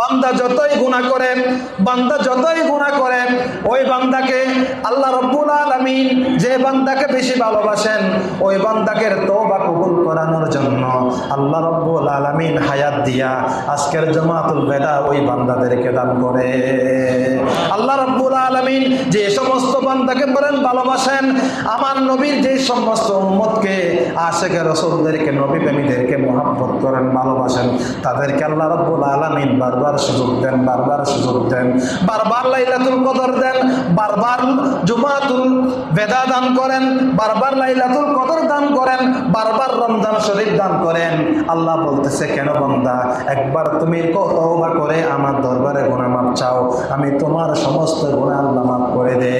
বান্দা যতই গুণা করে, বান্দা যতই গুণা করে, ওই বান্দাকে আল্লাহ রব্বুল আলামিন যে বান্দাকে বেশি ভালোবাসেন, ওই বান্দাকে তওবা কবুল করানোর জন্য আল্লাহ রব্বুল আলামিন হায়াত দিয়া আজকের জামাতুল বেদা ওই বান্দাদেরকে দান করে। আল্লাহ রব্বুল আলামিন যে সমস্ত বান্দাকে বলেন ভালোবাসেন, আমার নবীর যে সমস্ত উম্মতকে, আশেখে রসুলদেরকে নবী প্রেমীদেরকে মহাব্বত করেন, ভালোবাসেন, তাদেরকে আল্লাহ রব্বুল আলামিন বারবার সুযোগ দেন, বারবার সুযোগ দেন, বারবার লাইলাতুল কদর দেন, বারবার জুমাতুল বেদা দান করেন, বারবার লাইলাতুল কদর দান করেন, বারবার রমজান শরীফ দান করেন। আল্লাহ বলতেছে, কেন বন্দা, একবার তুমি তওবা করে আমার দরবারে গুনাহ মাপ চাও, আমি তোমার সমস্ত গুনাহ আল্লাহ মাফ করে দে।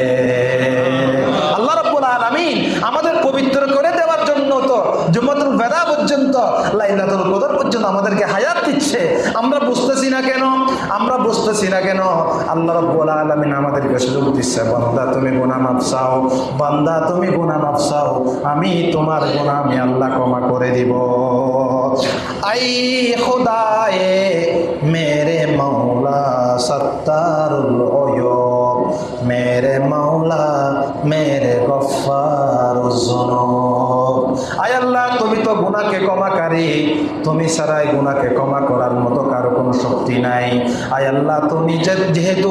আল্লাহ রাব্বুল আলামিন আমাদের পবিত্র করে দেওয়ার জন্য তো জুমাতুল বেদা পর্যন্ত, লাইলাতুল কদর পর্যন্ত আমাদেরকে হায়াত দিচ্ছে। আমরা বুঝতেছি না কেন আমরা বুঝতেছি না কেন? আল্লাহ রাব্বুল আলামিন আমাদেরকে সুযোগ দিচ্ছে। বান্দা, তুমি গুনাহ মাফ চাও। বান্দা, তুমি গুনাহ মাফ চাও। আমি তোমার গুনাহ আমি আল্লাহ ক্ষমা করে দিব। আই খুদায়ে, মেরে মৌলা সত্তারুল মেরে মৌলা মেরে গফার জনব আয় আল্লাহ, তুমি তো গুণাকে ক্ষমাকারী তুমি সারাই গুণাকে ক্ষমা করার মতো কারও কোনো শক্তি নাই। আয় আল্লাহ, তুমি যেহেতু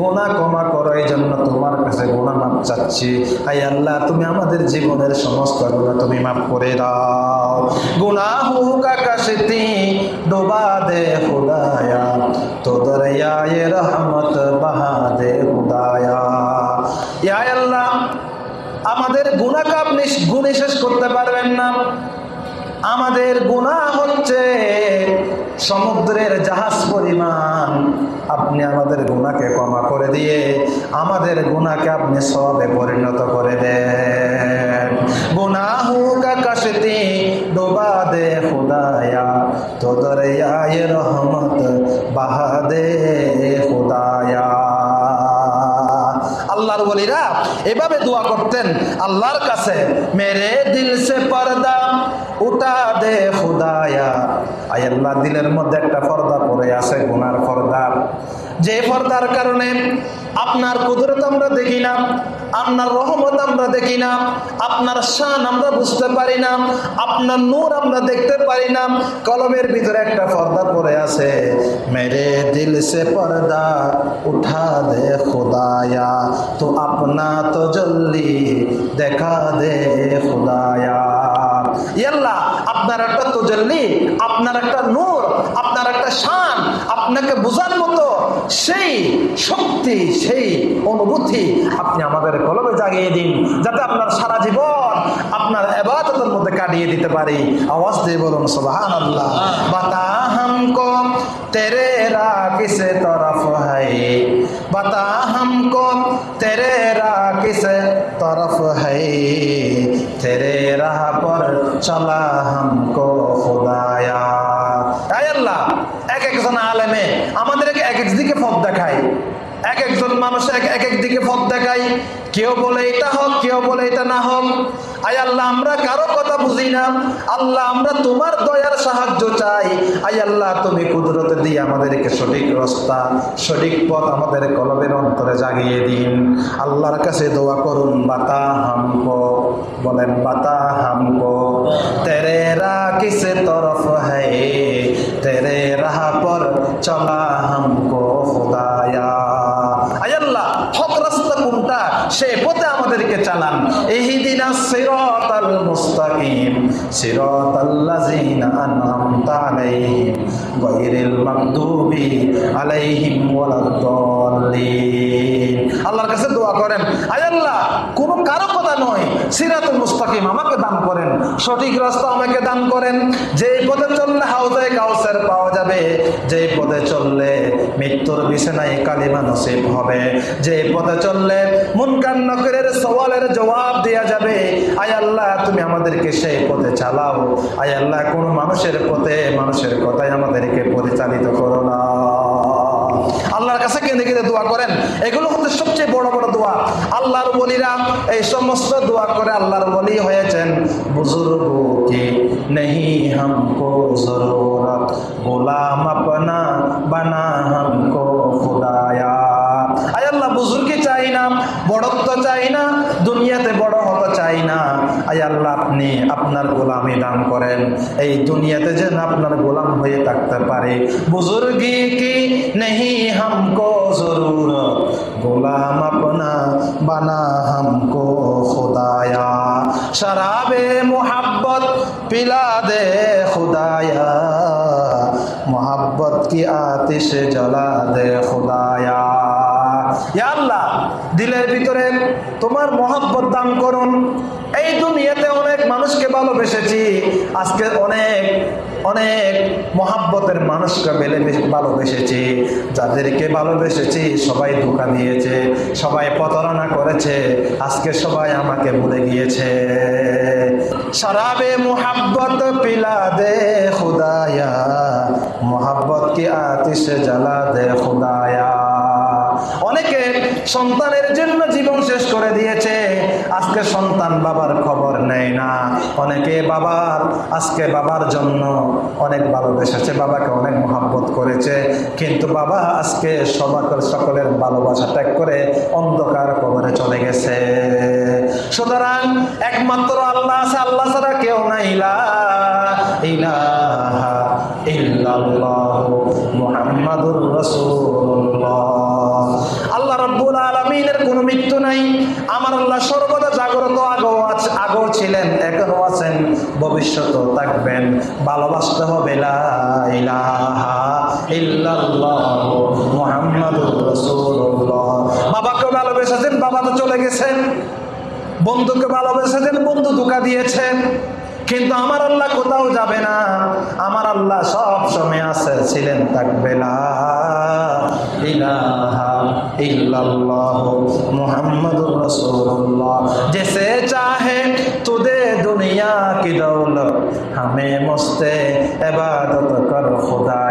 গুনা ক্ষমা করো এই জন্য তোমার কাছে গোনা মাপ চাচ্ছি। আয় আল্লাহ, তুমি আমাদের জীবনের সমস্ত গুণা তুমি মাপ করে দাও। গুণা হুক আকাশে ডোবা দে খুদায়া। তো দরিয়ায় রহমত বাহা আমাদের গুনাহকে আপনি গুণে শেষ করতে পারবেন না। আমাদের গুনাহ হচ্ছে সমুদ্রের জাহাজ পরিমাণ। আপনি আমাদের গুণাকে ক্ষমা করে দিয়ে আমাদের গুনাহকে আপনি সবে পরিণত করে দেন। গুনাহু কা কশতি ডোবা দে খুদায়া, তো দরিয়ায়ে রহমত বাহা এভাবে দোয়া করতেন আল্লাহর কাছে, মেরে দিল সে পর্দা, উঠা দে খুদায়া। আল্লাহ, দিলের মধ্যে একটা পর্দা পরে আছে, গুনার পর্দা। যে পর্দার কারণে আপনার কুদরত আমরা দেখি না আপনার রহমত আমরা দেখি না, আপনার শান আমরা বুঝতে পারি না, আপনার নূর আমরা দেখতে পারি না, কলমের ভিতরে একটা পর্দা পড়ে আছে, মেরে দিল সে পর্দা, উঠা দে খুদায়া, তো আপনা তো জল্দি দেখা দে খুদায়া। আপনার একটা তো তজল্লি আপনার একটা নূর, আপনার একটা শান আপনাকে বোঝার মতো সেই শক্তি, সেই অনুভূতি আপনি আমাদের কলমে জাগিয়ে দিন, যাতে আপনার সারা জীবন আপনার এবাদতের মধ্যে কাটিয়ে দিতে পারি। আওয়াজ দিয়ে বলুন সোহান আল্লাহ বাতা হামকো তেরে রা তরফ হাই বাতা হামকো তেরে রা কিসে তরফ হাই তেরে রাহ পর চলা হামকো। কেউ বলে এটা হোক, কেউ বলে এটা না হোক। আয় আল্লাহ, আমরা কারও কথা বুঝি না। আল্লাহ, আমরা তোমার দয়ার সাহায্য চাই। আয় আল্লাহ, তুমি কুদরতে দিয়ে আমাদেরকে সঠিক রাস্তা, সঠিক পথ আমাদের কলমের অন্তরে জাগিয়ে দিন। আল্লাহর কাছে দোয়া করুন, বাতা হামক। বলেন, বাতা হামক। তেরে রা কিসে তরফ হে তেরে রাহা পর চলা হামক। সে পথে আমাদেরকে চালান। ইহদিনা সিরাতাল আল্লাহর কাছে দোয়া করেন, আয় কোন কারও কথা নয়, সিরাতুল মুস্তাকিম আমাকে দান করেন। সঠিক রাস্তা আমাকে দান করেন। যে পথে চললে হাউজে কাউসার পাওয়া যাবে যে পথে চললে মৃত্যুর বিছানায় কালিমা নসিব হবে। যে পথে চললে মুনকার নকরের সওয়ালের জবাব দেয়া যাবে, আয় আল্লাহ, তুমি আমাদেরকে সেই পথে চালাও। আয় আল্লাহ, কোন মানুষের পথে মানুষের কথায় আমাদেরকে পরিচালিত করো না। কাছে কেঁদে কেঁদে দোয়া করেন। এগুলো হচ্ছে সবচেয়ে বড় বড় দোয়া। আল্লাহর বলিরা এই সমস্ত দোয়া করে আল্লাহর বলি হয়েছেন। বুজুর্গ কি নেহি হামকো জরুরত। গোলাম আপনা বানা হামকো খুদায়া আয় আল্লাহ বুজুর্গি চাই না বড়ত্ব চাই না দুনিয়াতে বড় হতে চাই না আয় আল্লাহ আপনি আপনার গোলামি দান করেন। এই দুনিয়াতে যেন আপনার গোলাম হয়ে থাকতে পারে। বুজুর্গি কি নেই হামকো জরুর গোলাম আপনা বানা হামকো খোদায়া। শরাবে মোহাব্বত পিলা দে খুদায়া। মোহাব্বত কি আতিশে জ্বলা দে খুদায়া। আল্লাহ, দিলের ভিতরে তোমার মহব্বত দান করুন। এই দুনিয়াতে অনেক মানুষকে ভালোবেসেছি। আজকে অনেক অনেক মহাব্বতের মানুষকে বেলে ভালোবেসেছি। যাদেরকে ভালোবেসেছি, সবাই ধোকা দিয়েছে, সবাই প্রতারণা করেছে, আজকে সবাই আমাকে ভুলে গিয়েছে। শরাবে মোহাব্বত পিলা দে খুদায়া, মোহাব্বত কি আতিশ জ্বালা দে খুদায়া। সন্তানের জন্য জীবন শেষ করে দিয়েছে। আজকে সন্তান বাবার খবর নেয় না। অনেকে বাবার, আজকে বাবার জন্য অনেক ভালোবেসেছে বাবাকে অনেক মহাব্বত করেছে। কিন্তু বাবা আজকে সবাকের সকলের ভালোবাসা ত্যাগ করে অন্ধকার কবরে চলে গেছে। সুতরাং একমাত্র আল্লাহ আছে, আল্লাহ ছাড়া কেউ নাই। ইলাহা ইল্লাল্লাহ মুহাম্মাদুর রাসূলুল্লাহ আল্লাহ রাব্বুল আলামিনের কোনো মৃত্যু নাই আমার আল্লাহ সর্বদা জাগ্রত আগেও আছে আগেও ছিলেন এখনও আছেন, ভবিষ্যতেও থাকবেন। ভালোবাসতে হবে বাবাকে ভালোবেসেছেন, বাবা তো চলে গেছেন। বন্ধুকে ভালোবেসেছেন, বন্ধু ধোকা দিয়েছেন। কিন্তু আমার আল্লাহ কোথাও যাবে না। আমার আল্লাহ সব সময় আছে, ছিলেন, থাকবে না ইলাহা ইল্লাল্লাহ মুহাম্মাদুর दुनिया की दौलत हमें मुस्ते इबादत कर खुदाया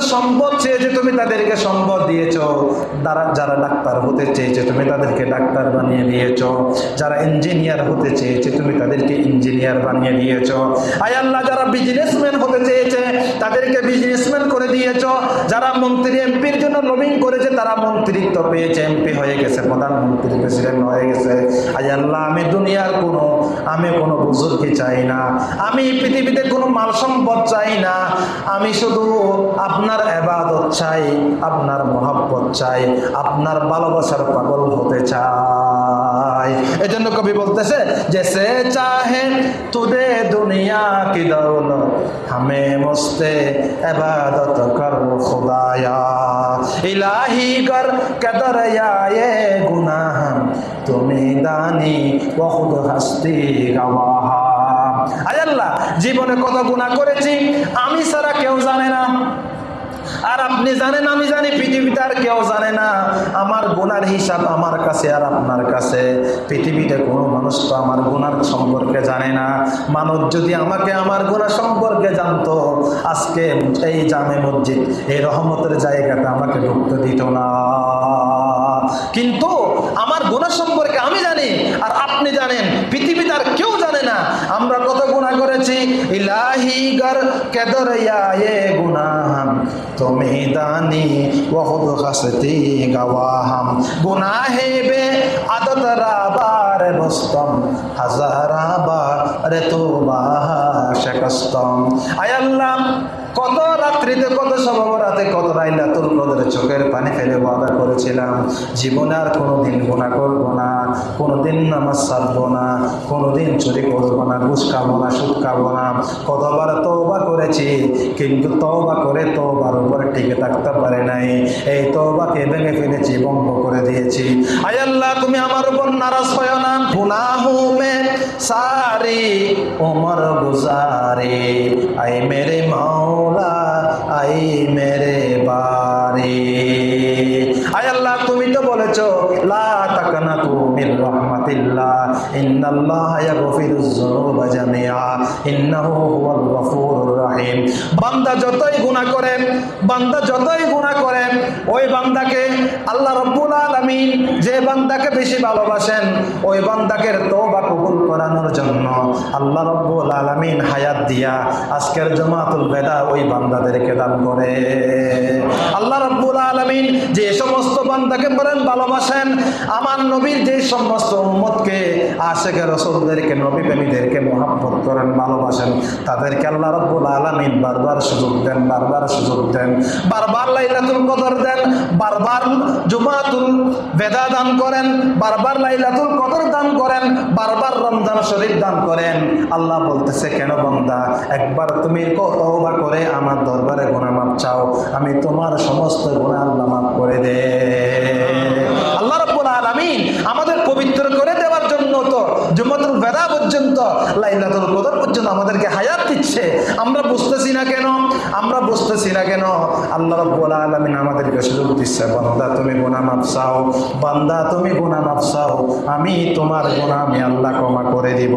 কাছে সম্পদ চেয়েছে তুমি তাদেরকে সম্পদ দিয়েছ। যারা যারা ডাক্তার হতে চেয়েছে, তুমি তাদেরকে ডাক্তার বানিয়ে দিয়েছ। যারা ইঞ্জিনিয়ার হতে চেয়েছে, তুমি তাদেরকে ইঞ্জিনিয়ার বানিয়ে দিয়েছ। আয় আল্লাহ, যারা বিজনেসম্যান হতে চেয়েছে, তাদেরকে বিজনেসম্যান করে দিয়েছ। যারা মন্ত্রী, এমপির জন্য লবিং করেছে, তারা মন্ত্রিত্ব পেয়েছে, এমপি হয়ে গেছে, প্রধানমন্ত্রী প্রেসিডেন্ট হয়ে গেছে। আজ আল্লাহ, আমি দুনিয়ার কোনো, আমি কোনো বুজুর্গি চাই না। আমি পৃথিবীতে কোনো মাল সম্পদ চাই না। আমি শুধু আপনার আপনার এবাদত চাই, আপনার মহাব্বত চাই, আপনার ভালোবাসার পাগল হতে চাই। এজন্য কবি বলতেছে যে, সে চাহে তুদে দুনিয়া কি দৌল হামে মস্তে এবাদত কর ইলাহি কর কেদর আয়ে গুনাহ তুমি দানি বহুত হাস্তি গাওয়াহা। আয়াল্লাহ জীবনে কত গুণা করেছি, আমি সারা কেউ জানে না। আর আপনি জানেন, আমি জানি পৃথিবীতে আর কেউ জানে না। আমার গুনার হিসাব আমার কাছে আর আপনার কাছে। পৃথিবীতে কোনো মানুষ তো আমার গুনার সম্পর্কে জানে না। মানুষ যদি আমাকে আমার গুণা সম্পর্কে জানতো, আজকে এই জামে মসজিদ, এই রহমতের জায়গাতে আমাকে ঢুকতে দিত না। কিন্তু আমার গুণা সম্পর্কে আমি জানি, আর আপনি জানেন, পৃথিবীতে আর কেউ জানে না। আমরা কত গুণা করেছি? ইলাহি গর কেদর তুমি দানি বহুত হসতি গওয়াহাম। গুনাহে বে আদত রাবার বস্তম হাজারাবার রে তো শেকস্তম। আয় আল্লাহ কত রাত্রিতে কত সবাবরাতে কত রাইলাতুল কদরে চোখের পানি ফেলে ওয়াদা করেছিলাম। জীবনে আর কোনোদিন গুণা করব না, কোনোদিন নামাজ ছাড়বো না, কোনোদিন চুরি করব না, ঘুষ খাব না, সুদ খাব না। কতবার তওবা করেছি, কিন্তু তওবা করে তওবার উপরে টিকে থাকতে পারে নাই। এই তওবাকে ভেঙে ফেলেছি বন্ধ করে দিয়েছি। আয় আল্লাহ, তুমি আমার উপর নারাজ হয় না। গুনাহু মে সারি, উমর গুজারে। আই মেরে মাওলা। আই মেরে বারে। আয় আল্লাহ, তুমি তো বলেছ ইন্নাল্লাহ বান্দা যতই গুনাহ বান্দা যতই গুনাহ বান্দাকে আল্লাহ রব্বুল আলামিন যে বান্দাকে বেশি ভালোবাসেন, ওই বান্দাকে তওবা করানোর জন্য আল্লাহ রব্বুল আলামিন হায়াত দিয়া আজকের জামাতুল বেদা ওই বান্দাদেরকে দান করে। আল্লাহ রব্বুল আলামিন যে সমস্ত বান্দাকে বলেন, ভালোবাসেন, আমার নবীর যে সমস্ত উম্মতকে, আশেখে রসুলদেরকে নবী প্রেমীদেরকে মহাব্বত করেন, ভালোবাসেন, তাদেরকে আল্লাহ রব্বুল আলামিন বারবার সুযোগ দেন, বারবার সুযোগ দেন, বারবার লাইলাতুল কদর দেন, বারবার জুমাতুল বেদা দান করেন, বারবার লাইলাতুল কদর দান করেন, বারবার রমজান শরীফ দান করেন। আল্লাহ বলতেছে, কেন বন্দা? একবার তুমি তওবা করে আমার দরবারে গুনাহ মাপ চাও। আমি তোমার সমস্ত গোনা আল্লাহ মাফ করে দে। আল্লাহ রাব্বুল আলামিন আমাদের পবিত্র করে দেওয়ার জন্য তো জুমাতুল বেদা পর্যন্ত, লাইলাতুল কদর পর্যন্ত আমাদেরকে হায়াত দিচ্ছে। আমরা বুঝতেছি না কেন? আমরা বুঝতেছি না কেন? আল্লাহ রাব্বুল সুযোগ দিচ্ছে বান্দা তুমি গোনা মাফ চাও, বান্দা তুমি গোনা মাফ চাও, আমি তোমার গোনা আমি আল্লাহ ক্ষমা করে দিব।